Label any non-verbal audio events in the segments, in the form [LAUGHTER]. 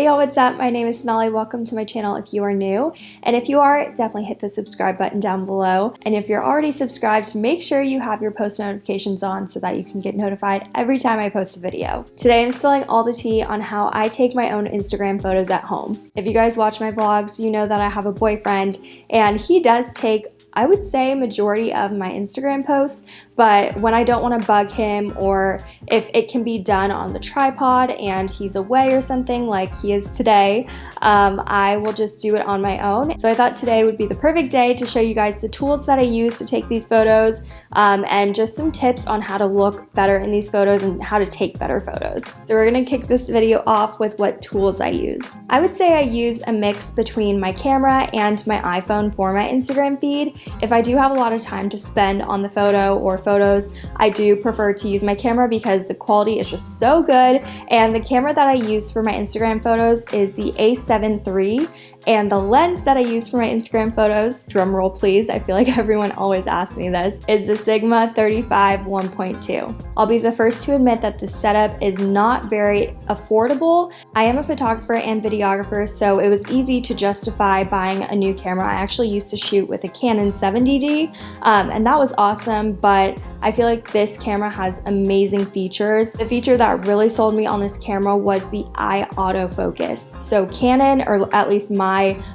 Hey y'all, what's up? My name is Sonali. Welcome to my channel if you are new. And if you are, definitely hit the subscribe button down below. And if you're already subscribed, make sure you have your post notifications on so that you can get notified every time I post a video. Today I'm spilling all the tea on how I take my own Instagram photos at home. If you guys watch my vlogs, you know that I have a boyfriend and he does take I would say majority of my Instagram posts, but when I don't want to bug him or if it can be done on the tripod and he's away or something like he is today, um, I will just do it on my own. So I thought today would be the perfect day to show you guys the tools that I use to take these photos um, and just some tips on how to look better in these photos and how to take better photos. So we're going to kick this video off with what tools I use. I would say I use a mix between my camera and my iPhone for my Instagram feed. If I do have a lot of time to spend on the photo or photos, I do prefer to use my camera because the quality is just so good. And the camera that I use for my Instagram photos is the a7 III and the lens that I use for my Instagram photos, drum roll please, I feel like [LAUGHS] everyone always asks me this, is the Sigma 35 1.2. I'll be the first to admit that the setup is not very affordable. I am a photographer and videographer, so it was easy to justify buying a new camera. I actually used to shoot with a Canon 70D, um, and that was awesome, but I feel like this camera has amazing features. The feature that really sold me on this camera was the eye autofocus. So Canon, or at least my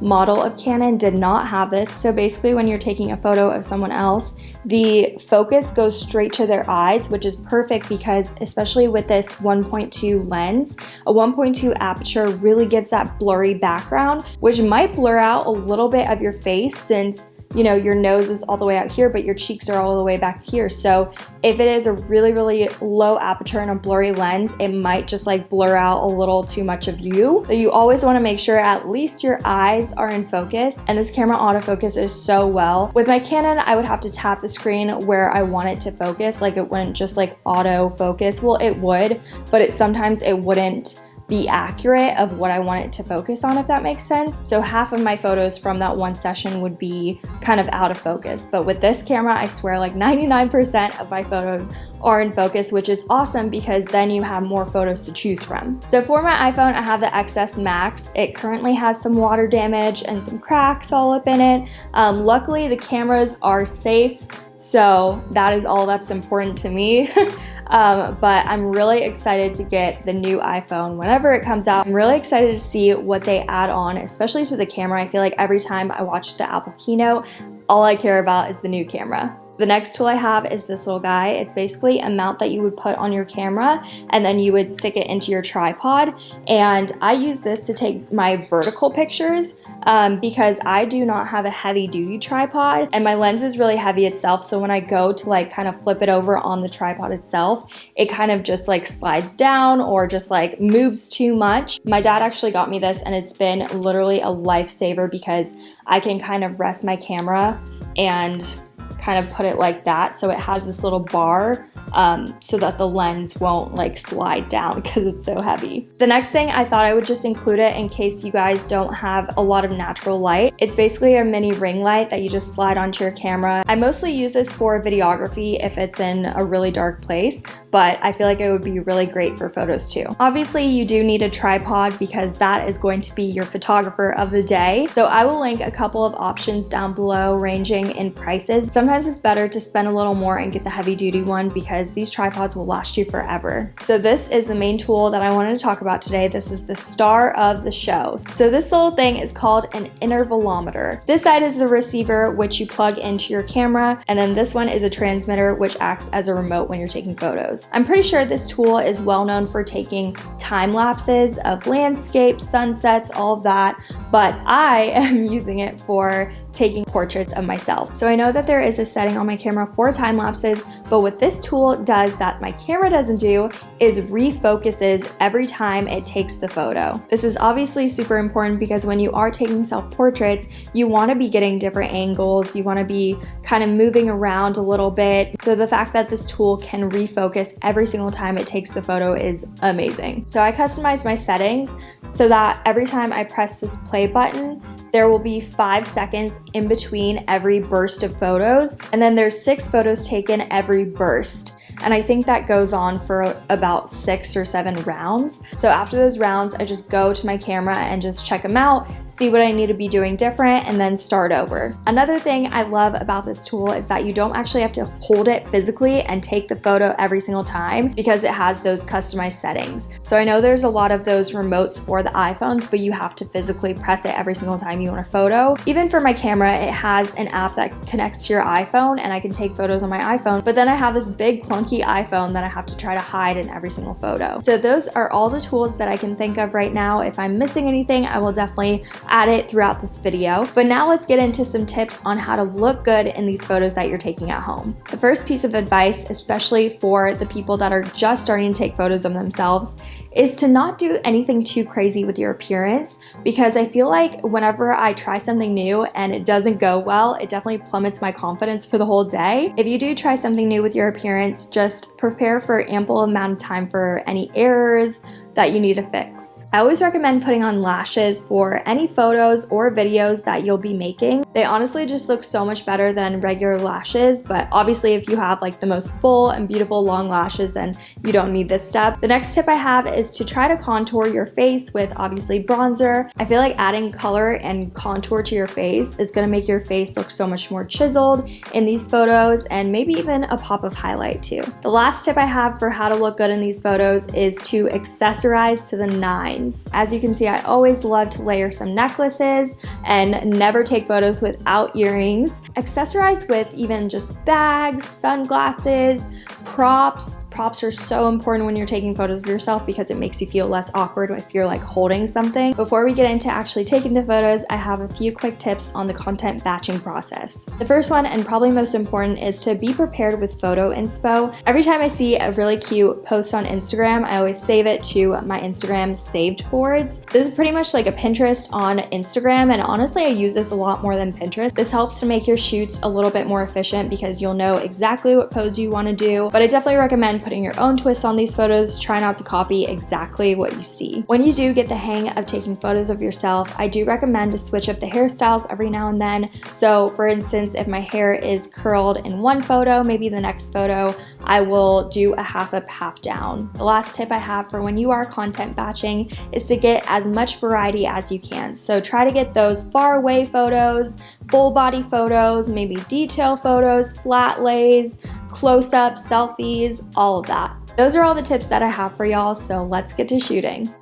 model of Canon, did not have this. So basically when you're taking a photo of someone else, the focus goes straight to their eyes, which is perfect because especially with this 1.2 lens, a 1.2 aperture really gives that blurry background, which might blur out a little bit of your face since you know, your nose is all the way out here, but your cheeks are all the way back here. So if it is a really, really low aperture and a blurry lens, it might just like blur out a little too much of you. So you always wanna make sure at least your eyes are in focus. And this camera autofocus is so well. With my Canon, I would have to tap the screen where I want it to focus. Like it wouldn't just like auto focus. Well, it would, but it sometimes it wouldn't be accurate of what I want it to focus on, if that makes sense. So half of my photos from that one session would be kind of out of focus. But with this camera, I swear like 99% of my photos are in focus, which is awesome because then you have more photos to choose from. So for my iPhone, I have the XS Max. It currently has some water damage and some cracks all up in it. Um, luckily, the cameras are safe. So that is all that's important to me. [LAUGHS] um, but I'm really excited to get the new iPhone whenever it comes out. I'm really excited to see what they add on, especially to the camera. I feel like every time I watch the Apple keynote, all I care about is the new camera. The next tool I have is this little guy. It's basically a mount that you would put on your camera and then you would stick it into your tripod. And I use this to take my vertical pictures um, because I do not have a heavy duty tripod and my lens is really heavy itself. So when I go to like kind of flip it over on the tripod itself, it kind of just like slides down or just like moves too much. My dad actually got me this and it's been literally a lifesaver because I can kind of rest my camera and kind of put it like that. So it has this little bar um, so that the lens won't like slide down [LAUGHS] because it's so heavy. The next thing I thought I would just include it in case you guys don't have a lot of natural light. It's basically a mini ring light that you just slide onto your camera. I mostly use this for videography if it's in a really dark place, but I feel like it would be really great for photos too. Obviously, you do need a tripod because that is going to be your photographer of the day. So I will link a couple of options down below ranging in prices. Sometimes it's better to spend a little more and get the heavy duty one because these tripods will last you forever. So this is the main tool that I wanted to talk about today. This is the star of the show. So this little thing is called an intervalometer. This side is the receiver which you plug into your camera and then this one is a transmitter which acts as a remote when you're taking photos photos. I'm pretty sure this tool is well known for taking time lapses of landscapes, sunsets, all of that, but I [LAUGHS] am using it for taking portraits of myself. So I know that there is setting on my camera for time lapses, but what this tool does that my camera doesn't do is refocuses every time it takes the photo. This is obviously super important because when you are taking self-portraits, you wanna be getting different angles, you wanna be kind of moving around a little bit. So the fact that this tool can refocus every single time it takes the photo is amazing. So I customized my settings so that every time I press this play button, there will be five seconds in between every burst of photos, and then there's six photos taken every burst. And I think that goes on for about six or seven rounds. So after those rounds, I just go to my camera and just check them out, see what I need to be doing different, and then start over. Another thing I love about this tool is that you don't actually have to hold it physically and take the photo every single time because it has those customized settings. So I know there's a lot of those remotes for the iPhones, but you have to physically press it every single time you want a photo. Even for my camera, it has an app that connects to your iPhone and I can take photos on my iPhone, but then I have this big clunky iPhone that I have to try to hide in every single photo. So those are all the tools that I can think of right now. If I'm missing anything, I will definitely add it throughout this video. But now let's get into some tips on how to look good in these photos that you're taking at home. The first piece of advice, especially for the people that are just starting to take photos of themselves, is to not do anything too crazy with your appearance because I feel like whenever I try something new and it doesn't go well, it definitely plummets my confidence for the whole day. If you do try something new with your appearance, just prepare for ample amount of time for any errors that you need to fix. I always recommend putting on lashes for any photos or videos that you'll be making. They honestly just look so much better than regular lashes, but obviously if you have like the most full and beautiful long lashes, then you don't need this step. The next tip I have is to try to contour your face with obviously bronzer. I feel like adding color and contour to your face is gonna make your face look so much more chiseled in these photos and maybe even a pop of highlight too. The last tip I have for how to look good in these photos is to accessorize to the nines. As you can see, I always love to layer some necklaces and never take photos without earrings. Accessorize with even just bags, sunglasses, props, Props are so important when you're taking photos of yourself because it makes you feel less awkward if you're like holding something. Before we get into actually taking the photos, I have a few quick tips on the content batching process. The first one and probably most important is to be prepared with photo inspo. Every time I see a really cute post on Instagram, I always save it to my Instagram saved boards. This is pretty much like a Pinterest on Instagram and honestly I use this a lot more than Pinterest. This helps to make your shoots a little bit more efficient because you'll know exactly what pose you want to do, but I definitely recommend putting your own twist on these photos. Try not to copy exactly what you see. When you do get the hang of taking photos of yourself, I do recommend to switch up the hairstyles every now and then. So for instance, if my hair is curled in one photo, maybe the next photo, I will do a half up, half down. The last tip I have for when you are content batching is to get as much variety as you can. So try to get those far away photos, full body photos, maybe detail photos, flat lays, close-ups, selfies, all of that. Those are all the tips that I have for y'all, so let's get to shooting.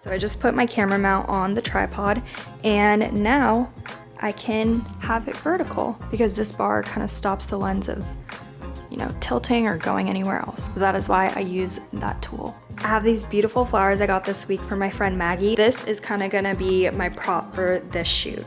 So I just put my camera mount on the tripod and now I can have it vertical because this bar kind of stops the lens of, you know, tilting or going anywhere else. So that is why I use that tool. I have these beautiful flowers I got this week from my friend Maggie. This is kind of gonna be my prop for this shoot.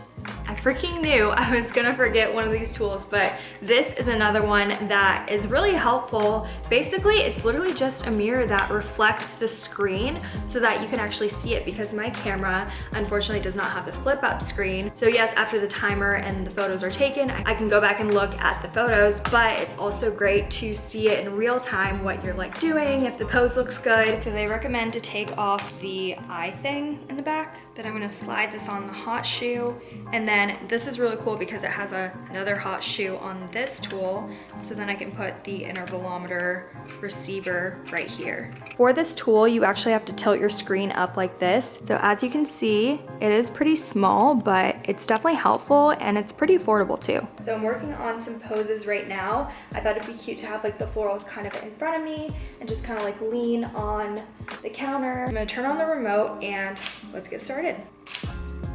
I freaking knew I was gonna forget one of these tools, but this is another one that is really helpful. Basically, it's literally just a mirror that reflects the screen so that you can actually see it because my camera, unfortunately, does not have the flip up screen. So yes, after the timer and the photos are taken, I can go back and look at the photos, but it's also great to see it in real time, what you're like doing, if the pose looks good. So they recommend to take off the eye thing in the back. Then I'm gonna slide this on the hot shoe and then this is really cool because it has a, another hot shoe on this tool. So then I can put the intervalometer receiver right here. For this tool, you actually have to tilt your screen up like this. So as you can see, it is pretty small, but it's definitely helpful and it's pretty affordable too. So I'm working on some poses right now. I thought it'd be cute to have like the florals kind of in front of me and just kind of like lean on the counter. I'm gonna turn on the remote and let's get started.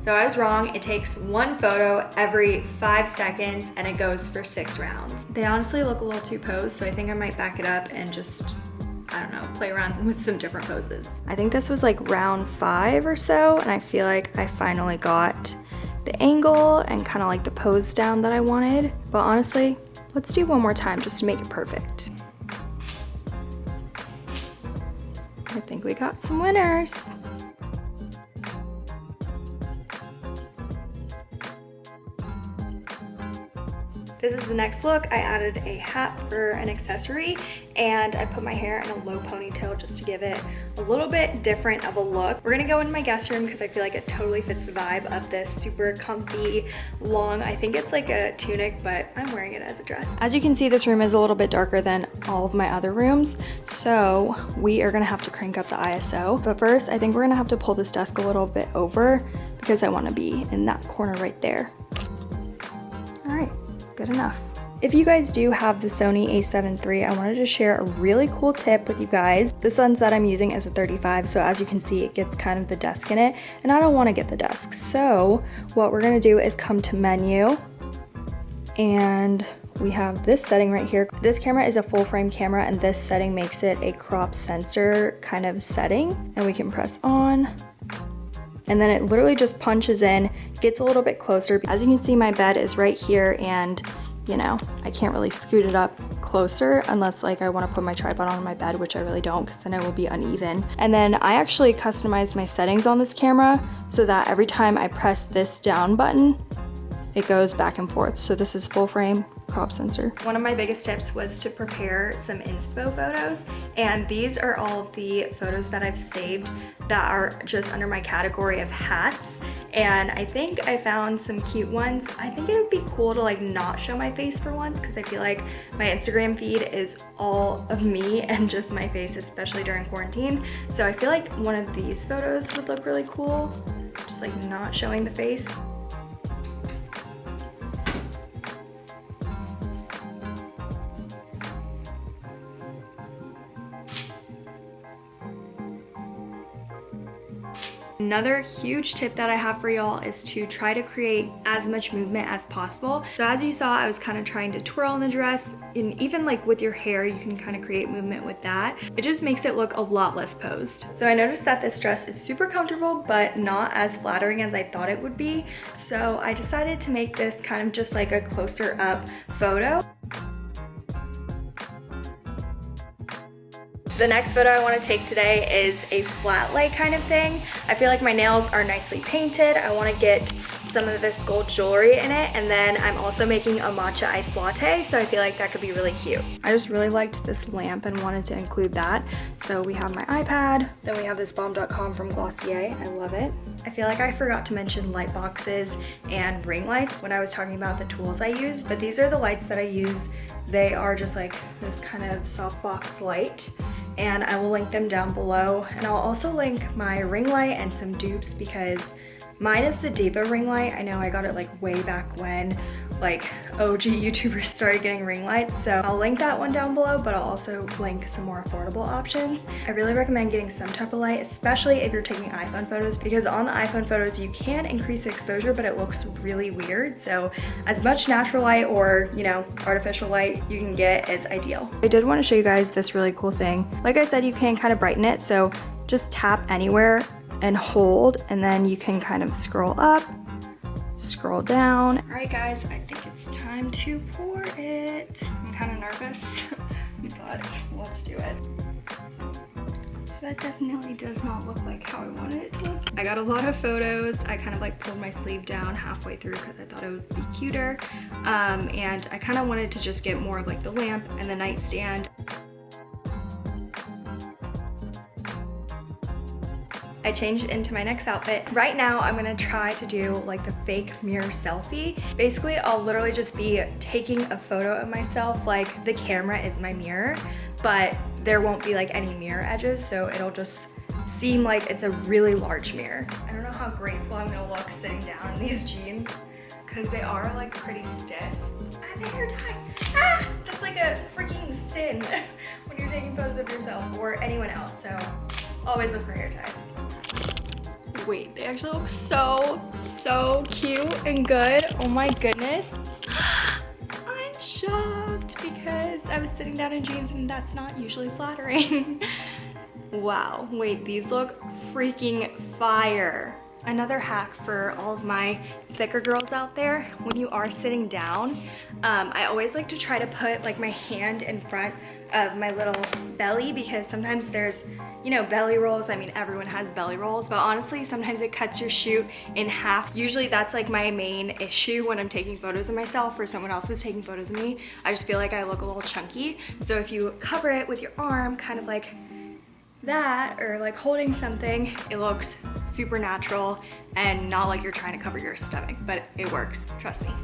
So I was wrong, it takes one photo every five seconds and it goes for six rounds. They honestly look a little too posed, so I think I might back it up and just I don't know, play around [LAUGHS] with some different poses. I think this was like round five or so, and I feel like I finally got the angle and kind of like the pose down that I wanted. But honestly, let's do one more time just to make it perfect. I think we got some winners. This is the next look. I added a hat for an accessory and I put my hair in a low ponytail just to give it a little bit different of a look. We're gonna go in my guest room because I feel like it totally fits the vibe of this super comfy, long, I think it's like a tunic, but I'm wearing it as a dress. As you can see, this room is a little bit darker than all of my other rooms, so we are gonna have to crank up the ISO. But first, I think we're gonna have to pull this desk a little bit over because I wanna be in that corner right there. Good enough. If you guys do have the Sony a7 III, I wanted to share a really cool tip with you guys. This lens that I'm using is a 35, so as you can see, it gets kind of the desk in it, and I don't wanna get the desk. So what we're gonna do is come to menu, and we have this setting right here. This camera is a full frame camera and this setting makes it a crop sensor kind of setting. And we can press on and then it literally just punches in, gets a little bit closer. As you can see, my bed is right here and you know, I can't really scoot it up closer unless like I wanna put my tripod on my bed, which I really don't because then it will be uneven. And then I actually customized my settings on this camera so that every time I press this down button, it goes back and forth. So this is full frame, crop sensor. One of my biggest tips was to prepare some inspo photos and these are all the photos that I've saved that are just under my category of hats and I think I found some cute ones. I think it would be cool to like not show my face for once because I feel like my Instagram feed is all of me [LAUGHS] and just my face especially during quarantine so I feel like one of these photos would look really cool just like not showing the face Another huge tip that I have for y'all is to try to create as much movement as possible. So as you saw, I was kind of trying to twirl in the dress and even like with your hair, you can kind of create movement with that. It just makes it look a lot less posed. So I noticed that this dress is super comfortable, but not as flattering as I thought it would be. So I decided to make this kind of just like a closer up photo. The next photo I want to take today is a flat lay kind of thing. I feel like my nails are nicely painted. I want to get some of this gold jewelry in it and then I'm also making a matcha iced latte so I feel like that could be really cute. I just really liked this lamp and wanted to include that. So we have my iPad, then we have this Balm Dotcom from Glossier. I love it. I feel like I forgot to mention light boxes and ring lights when I was talking about the tools I use, but these are the lights that I use. They are just like this kind of softbox light and I will link them down below. And I'll also link my ring light and some dupes because Mine is the Diva ring light. I know I got it like way back when like OG YouTubers [LAUGHS] started getting ring lights. So I'll link that one down below, but I'll also link some more affordable options. I really recommend getting some type of light, especially if you're taking iPhone photos, because on the iPhone photos, you can increase the exposure, but it looks really weird. So as much natural light or, you know, artificial light you can get is ideal. I did want to show you guys this really cool thing. Like I said, you can kind of brighten it. So just tap anywhere and hold and then you can kind of scroll up, scroll down. All right guys, I think it's time to pour it. I'm kind of nervous, [LAUGHS] but let's do it. So that definitely does not look like how I wanted it to look. I got a lot of photos. I kind of like pulled my sleeve down halfway through because I thought it would be cuter. Um, and I kind of wanted to just get more of like the lamp and the nightstand. I changed it into my next outfit. Right now, I'm gonna try to do like the fake mirror selfie. Basically, I'll literally just be taking a photo of myself like the camera is my mirror, but there won't be like any mirror edges, so it'll just seem like it's a really large mirror. I don't know how graceful I'm gonna look sitting down in these jeans because they are like pretty stiff. I have a hair tie. Ah! That's like a freaking sin [LAUGHS] when you're taking photos of yourself or anyone else, so always look for hair ties wait, they actually look so, so cute and good. Oh my goodness. [GASPS] I'm shocked because I was sitting down in jeans and that's not usually flattering. [LAUGHS] wow, wait, these look freaking fire. Another hack for all of my thicker girls out there when you are sitting down um, I always like to try to put like my hand in front of my little belly because sometimes there's you know belly rolls. I mean everyone has belly rolls but honestly sometimes it cuts your shoot in half. Usually that's like my main issue when I'm taking photos of myself or someone else is taking photos of me. I just feel like I look a little chunky. So if you cover it with your arm kind of like that or like holding something, it looks super natural and not like you're trying to cover your stomach, but it works, trust me.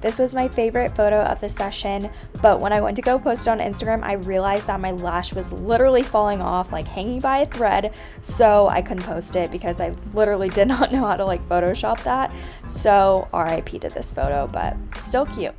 This was my favorite photo of the session, but when I went to go post it on Instagram, I realized that my lash was literally falling off, like hanging by a thread, so I couldn't post it because I literally did [LAUGHS] not know how to like Photoshop that. So RIP to this photo, but still cute.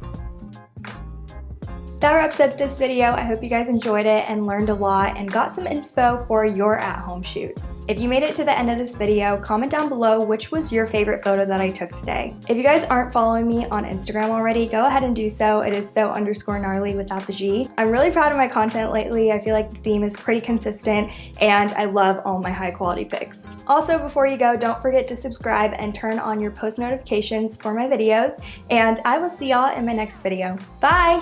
That wraps up this video. I hope you guys enjoyed it and learned a lot and got some inspo for your at-home shoots. If you made it to the end of this video, comment down below which was your favorite photo that I took today. If you guys aren't following me on Instagram already, go ahead and do so. It is so underscore gnarly without the G. I'm really proud of my content lately. I feel like the theme is pretty consistent and I love all my high quality pics. Also, before you go, don't forget to subscribe and turn on your post notifications for my videos and I will see y'all in my next video. Bye!